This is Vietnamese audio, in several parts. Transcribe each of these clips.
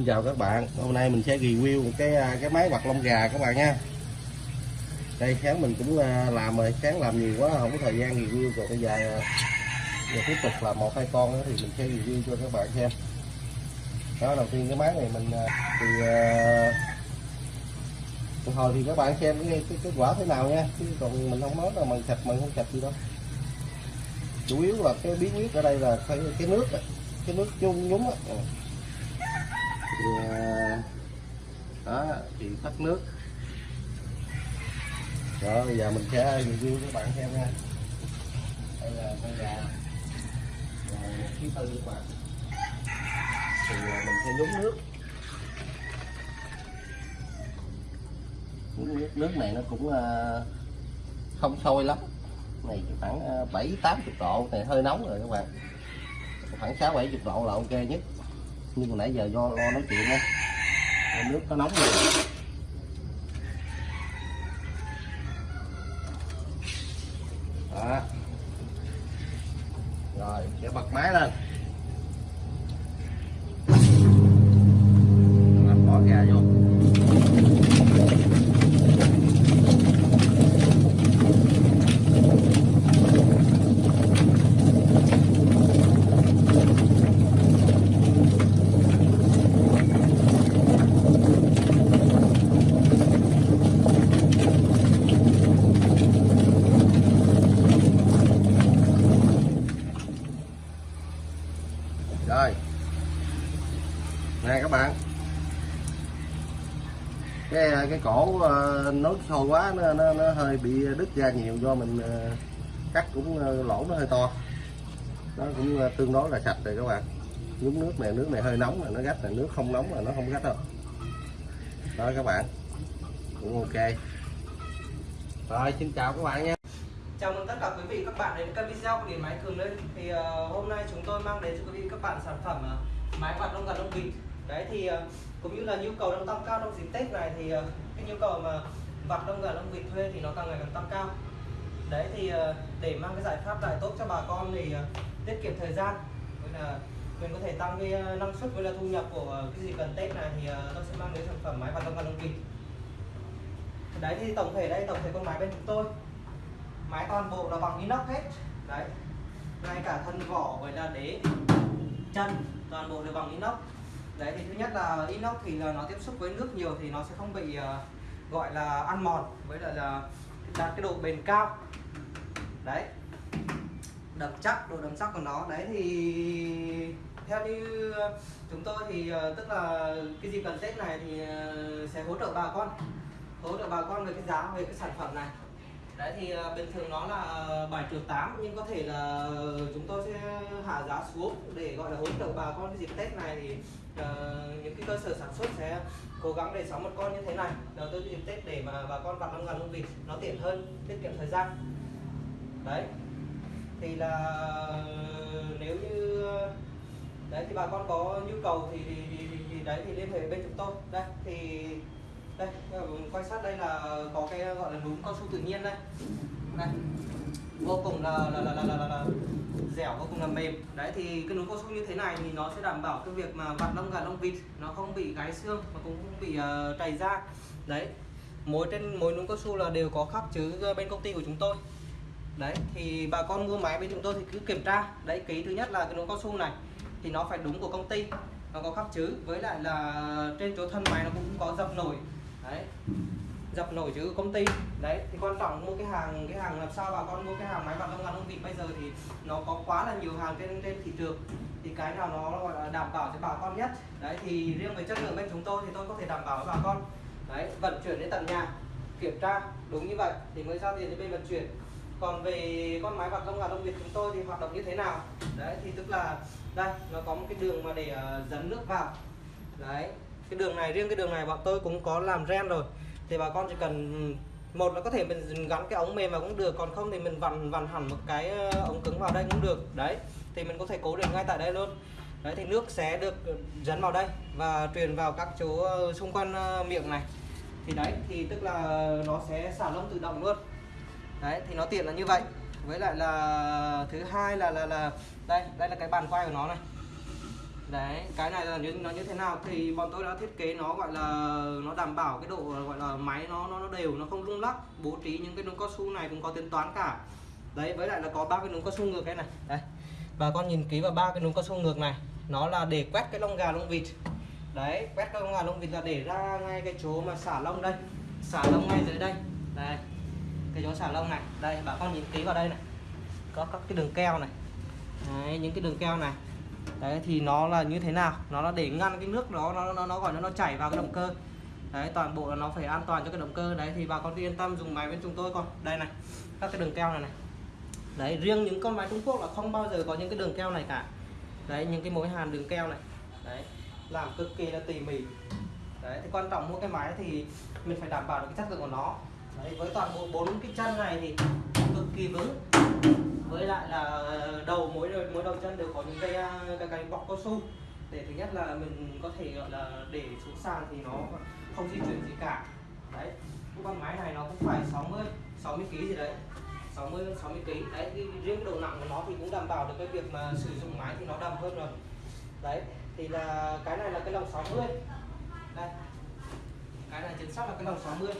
xin chào các bạn. Hôm nay mình sẽ review một cái à, cái máy quạt lông gà các bạn nha. Đây sáng mình cũng à, làm rồi. Sáng làm nhiều quá không có thời gian review. Rồi bây giờ à, giờ tiếp tục là một hai con nữa thì mình sẽ review cho các bạn xem. Đó đầu tiên cái máy này mình thì uh, hồi thì các bạn xem cái, cái kết quả thế nào nha. Chứ còn mình không nói là mình sạch mình không sạch gì đâu. Chủ yếu là cái bí quyết ở đây là cái, cái nước cái nước chung nhúng á. Ờ, đó, thì tắt nước. Rồi bây giờ mình sẽ review các bạn xem nha. Đây là con gà. Rồi thứ tư các bạn thì ờ, mình sẽ nhúng nước. Nước nước này nó cũng ờ, không sôi lắm. Này khoảng bảy tám chục độ này hơi nóng rồi các bạn. Khoảng sáu bảy chục độ là ok nhất nhưng mà nãy giờ do lo nói chuyện á. Nước nó nóng rồi đó. Rồi, sẽ bật máy lên Rồi, bỏ gà vô rồi nè các bạn. Cái cái cổ ờ, nó nối sôi quá nó, nó, nó hơi bị đứt ra nhiều do mình ờ, cắt cũng ờ, lỗ nó hơi to. Nó cũng tương đối là sạch rồi các bạn. Nhúng nước này nước này hơi nóng là nó gắt là nước không nóng là nó không gắt đâu. Đó các bạn. Cũng ok. Rồi xin chào các bạn nha. Chào mừng tất cả quý vị các bạn đến kênh video của Điện Máy Cường Lên Thì uh, hôm nay chúng tôi mang đến cho quý vị các bạn sản phẩm uh, máy quạt lông gà lông vịt. Đấy thì ờ, cũng như là nhu cầu đang tăng cao trong dịp Tết này thì ờ, cái nhu cầu mà vặt lông gà lông vịt thuê thì nó càng ngày càng tăng cao. Đấy thì ờ, để mang cái giải pháp lại tốt cho bà con thì tiết kiệm thời gian, với là mình có thể tăng cái năng suất với là thu nhập của cái gì cần Tết này thì tôi sẽ mang đến sản phẩm máy vặt lông gà lông vịt. Đấy thì tổng thể đây, tổng thể con máy bên chúng tôi. Máy toàn bộ là bằng inox hết. Đấy. Ngay cả thân vỏ với là đế, chân toàn bộ đều bằng inox đấy thì thứ nhất là inox thì là nó tiếp xúc với nước nhiều thì nó sẽ không bị uh, gọi là ăn mòn với lại là đạt cái độ bền cao. Đấy. Đậm chắc độ đậm chắc của nó. Đấy thì theo như chúng tôi thì uh, tức là cái gì cần tết này thì uh, sẽ hỗ trợ bà con hỗ trợ bà con về cái giá về cái sản phẩm này đấy thì ờ, bình thường nó là 7 triệu 8 nhưng có thể là chúng tôi sẽ hạ giá xuống để gọi là hỗ trợ bà con cái dịp Tết này thì uh, những cái cơ sở sản xuất sẽ cố gắng để sắm một con như thế này. Đầu tư dịp Tết để mà bà con vặt năm ngàn lông vịt nó tiện hơn tiết kiệm thời gian. Đấy. Thì là nếu như đấy thì bà con có nhu cầu thì, thì, thì, thì đấy thì liên hệ bên chúng tôi. Đây thì đây ờ, quay sát đây là có cái gọi là núm cao su tự nhiên đây. Này vô cùng là là là là là, là, là dẻo vô cùng là mềm. Đấy thì cái núm cao su như thế này thì nó sẽ đảm bảo cái việc mà vặt lông gà lông vịt nó không bị gái xương mà cũng không bị uh, trầy da. Đấy mỗi trên mỗi núm cao su là đều có khắc chữ ờ, bên công ty của chúng tôi. Đấy thì bà con mua máy bên chúng tôi thì cứ kiểm tra. Đấy ký thứ nhất là cái núm cao su này thì nó phải đúng của công ty nó có khắc chữ với lại là trên chỗ thân máy nó cũng có dập nổi đấy. Dập nổi chữ công ty. Đấy thì quan trọng mua cái hàng cái hàng làm sao bà con mua cái hàng máy bằng lông ngắn lông vịt bây giờ thì nó có quá là nhiều hàng trên trên thị trường. Thì cái nào nó gọi là đảm bảo cho bà con nhất. Đấy thì riêng về chất lượng bên chúng tôi thì tôi có thể đảm bảo với bà con. Đấy vận chuyển đến tận nhà kiểm tra đúng như vậy thì mới giao tiền cho bên vận chuyển. Còn về con máy bằng lông ngắn lông vịt chúng tôi thì hoạt động như thế nào? Đấy thì tức là đây nó có một cái đường mà để ờ, uh, dẫn nước vào. Đấy cái đường này, riêng cái đường này bọn tôi cũng có làm ren rồi. Thì bà con chỉ cần ừ, một là có thể mình gắn cái ống mềm vào cũng được, còn không thì mình vặn vặn hẳn một cái ờ, ống cứng vào đây cũng được. Đấy, thì mình có thể cố định ngay tại đây luôn. Đấy, thì nước sẽ được ừ, dẫn vào đây và truyền vào các chỗ ờ, xung quanh ờ, miệng này. Thì đấy, thì tức là nó sẽ xả lông tự động luôn. Đấy, thì nó tiện là như vậy. Với lại là, thứ hai là là là, đây đây là cái bàn quay của nó này đấy cái này là như nó như thế nào? Thì bọn tôi đã thiết kế nó gọi là nó đảm bảo cái độ gọi là máy nó nó, nó đều nó không rung lắc bố trí những cái núm cao su này cũng có tính toán cả. Đấy với lại là có ba cái núm cao su ngược đây này. Đây bà con nhìn kỹ vào ba cái núm cao su ngược này. Nó là để quét cái lông gà lông vịt. Đấy quét cái lông gà lông vịt là để ra ngay cái chỗ mà xả lông đây. Xả lông ngay dưới đây. Đây cái chỗ xả lông này. Đây bà con nhìn kỹ vào đây này. Có các cái đường keo này. Đấy, những cái đường keo này đấy, thì nó là như thế nào? Nó là để ngăn cái nước đó, nó nó nó gọi nó nó chảy vào cái động cơ. Đấy, toàn bộ là nó phải an toàn cho cái động cơ. Đấy, thì bà con yên tâm, dùng máy bên chúng tôi con đây này, các cái đường keo này này. Đấy, riêng những con máy Trung Quốc là không bao giờ có những cái đường keo này cả. Đấy, những cái mối hàn đường keo này. Đấy, làm cực kỳ là tỉ mỉ. Đấy, thì quan trọng mua cái máy thì mình phải đảm bảo được cái chất lượng của nó. Đấy, với toàn bộ bốn cái chân này thì cực kỳ vững với lại là đầu mỗi mỗi đầu chân đều có những cái à, cái, cái bọc cao su. Để thứ nhất là mình có thể gọi là để xuống sàn thì nó không di chuyển gì cả. Đấy cái con máy này nó cũng phải 60 60 kg gì đấy. 60 60 kg đấy thì riêng độ nặng của nó thì cũng đảm bảo được cái việc mà sử dụng máy thì nó đầm hơn rồi. Đấy thì là cái này là cái lồng 60 đây. Cái này chính xác là cái lồng 60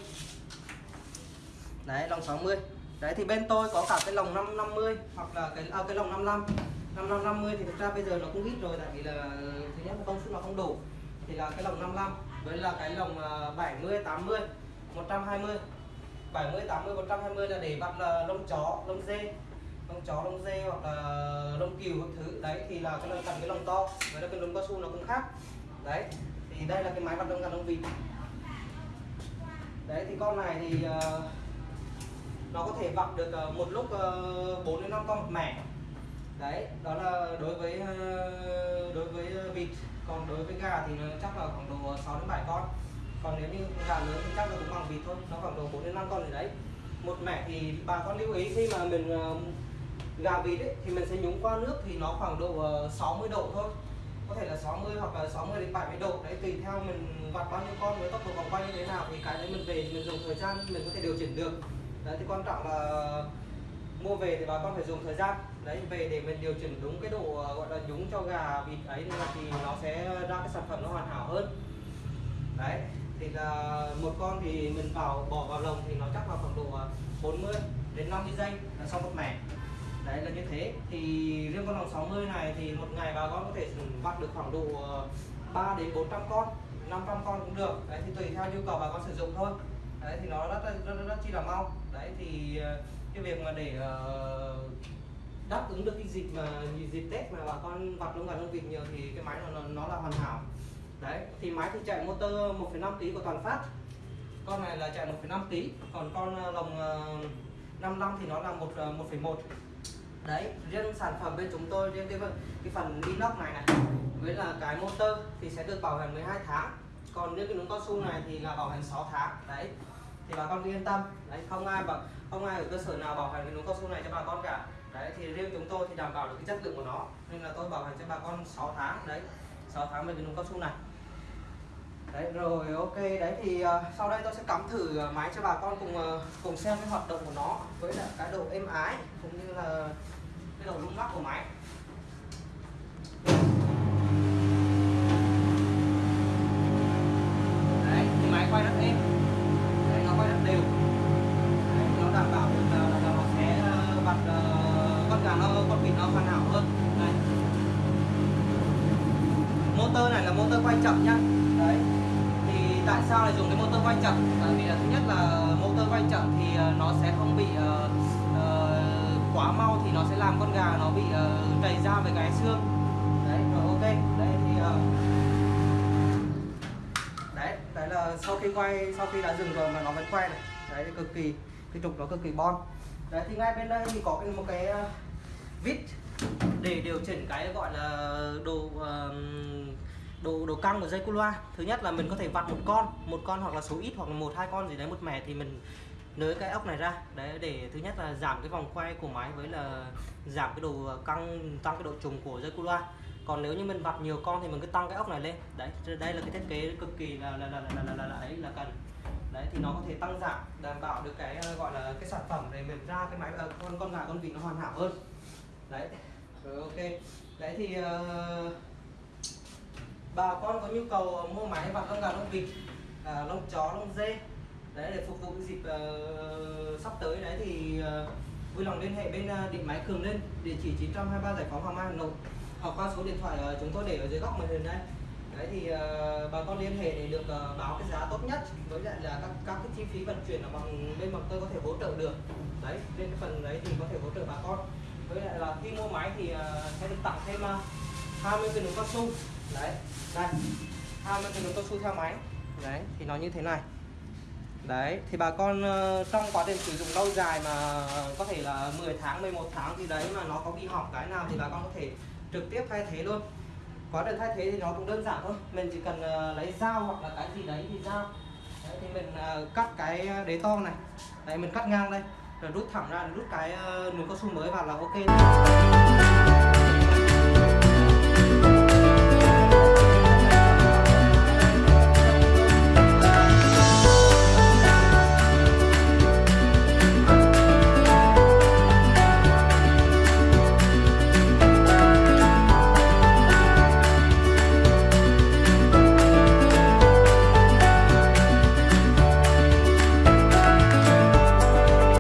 đấy lồng 60 đấy thì bên tôi có cả cái lồng 550 hoặc là cái à, cái lồng 55 5550 thì thực ra bây giờ nó cũng ít rồi tại vì là thứ nhất là công suất nó không đủ. Thì là cái lồng 55 với là cái lồng 70 80 120 70 80 120 là để bắt là lông chó lông dê. Lông chó lông dê hoặc là lông cừu các thứ. Đấy thì là cái lồng cần cái lồng to với là cái lồng cao su nó cũng khác. Đấy thì đây là cái máy bắt lông gà lông vịt. Đấy thì con này thì uh, nó có thể vặt được ờ, một lúc ờ, 4 đến 5 con một mẻ. Đấy đó là đối với ờ, đối với vịt. Còn đối với gà thì chắc là khoảng độ 6 đến 7 con. Còn nếu như gà lớn thì chắc là cũng bằng vịt thôi nó khoảng độ 4 đến 5 con gì đấy. Một mẻ thì bà con lưu ý khi mà mình gà vịt ấy, thì mình sẽ nhúng qua nước thì nó khoảng độ 60 độ thôi. Có thể là 60 hoặc là 60 đến 70 độ. Đấy tùy theo mình vặt bao nhiêu con với tốc độ vòng quay như thế nào thì cái đấy mình về mình dùng thời gian mình có thể điều chỉnh được đấy thì quan trọng là mua về thì bà con phải dùng thời gian. Đấy về để mình điều chỉnh đúng cái độ ờ, gọi là nhúng cho gà vịt ấy thì nó sẽ ra cái sản phẩm nó hoàn hảo hơn. Đấy thì là một con thì mình vào bỏ vào lồng thì nó chắc là khoảng độ ờ, 40 đến 50 giây là xong một mẻ. Đấy là như thế. Thì riêng con lồng 60 này thì một ngày bà con có thể vặt được khoảng độ ờ, 3 đến 400 con 500 con cũng được. Đấy thì tùy theo nhu cầu bà con sử dụng thôi. Đấy thì nó rất rất, rất, rất chi là mau đấy thì ờ, cái việc mà để uh, đáp ứng được cái dịp mà dịp tết mà bà con vặt lông gà lông vịt nhiều thì cái máy nó nó là hoàn hảo. Đấy thì máy thì chạy motor 1,5 kg của toàn phát con này là chạy 1,5 kg còn con ờ, lồng 55 thì nó là một 1,1 đấy riêng sản phẩm bên chúng tôi riêng cái cái phần inox này này với là cái motor thì sẽ được bảo hành 12 tháng. Còn những cái núm cao su này thì là bảo hành 6 tháng. Đấy thì bà con yên tâm. Đấy không ai bảo không ai ở cơ sở nào bảo hành cái núm cao su này cho bà con cả. Đấy thì riêng chúng tôi thì đảm bảo được cái chất lượng của nó. Nên là tôi bảo hành cho bà con 6 tháng. Đấy 6 tháng về cái núm cao su này. Đấy rồi ok. Đấy thì uh, sau đây tôi sẽ cắm thử ờ, máy cho bà con cùng uh, cùng xem cái hoạt động của nó với lại cái độ êm ái cũng như là cái độ rung lắc của máy. Đấy thì máy quay rất êm. Là con nó con vịt nó hoàn hảo hơn. Này. Motor này là motor quay chậm nhá. Đấy. Thì tại sao lại dùng cái motor quay chậm? Bởi vì là thứ nhất là motor quay chậm thì ờ, nó sẽ không bị uh, uh, quá mau thì nó sẽ làm con gà nó bị uh, đầy ra với cái xương. Đấy rồi ok. Đấy thì uh, đấy đấy là sau khi quay sau khi đã dừng rồi mà nó vẫn quay này. Đấy thì cực kỳ cái trục nó cực kỳ bon. Đấy thì ngay bên đây thì có cái một cái vít để điều chỉnh cái gọi là đồ đồ độ độ căng của dây cu loa. Thứ nhất là mình có thể vặt một con một con hoặc là số ít hoặc là một hai con gì đấy một mẻ thì mình nới cái ốc này ra. Đấy để thứ nhất là giảm cái vòng quay của máy với là giảm cái độ căng tăng cái độ trùng của dây cu loa. Còn nếu như mình vặt nhiều con thì mình cứ tăng cái ốc này lên. Đấy đây là cái thiết kế cực kỳ là là là là là, là, là ấy là cần. Đấy thì nó có thể tăng giảm đảm bảo được cái ờ, gọi là cái sản phẩm này mình ra cái máy ờ, con con gà con vịt nó hoàn hảo hơn đấy. Rồi ok. Đấy thì uh, bà con có nhu cầu mua máy vặt lông gà lông vịt à, lông chó lông dê đấy để phục vụ dịp uh, sắp tới đấy thì uh, vui lòng liên hệ bên uh, điện máy Cường Linh địa chỉ 923 Giải phóng Hoàng Mai Hà Nội hoặc qua số điện thoại uh, chúng tôi để ở dưới góc màn hình đây. Đấy thì uh, bà con liên hệ để được uh, báo cái giá tốt nhất với lại là các các cái chi phí vận chuyển là bằng bên bọn tôi có thể hỗ trợ được. Đấy bên cái phần đấy thì có thể hỗ trợ bà con với lại là khi mua máy thì ờ, sẽ được tặng thêm 20 cái nút cao su. Đấy đây 20 cái nút cao su theo máy. Đấy thì nó như thế này. Đấy thì bà con ờ, trong quá trình sử dụng lâu dài mà ờ, có thể là 10 tháng 11 tháng thì đấy mà nó có bị hỏng cái nào thì bà con có thể trực tiếp thay thế luôn. Quá trình thay thế thì nó cũng đơn giản thôi. Mình chỉ cần lấy dao hoặc là cái gì đấy thì dao. Đấy, thì mình cắt cái đế to này. Đấy mình cắt ngang đây rồi rút thẳng ra rút cái ờ, uh, nút cao su mới vào là ok thôi.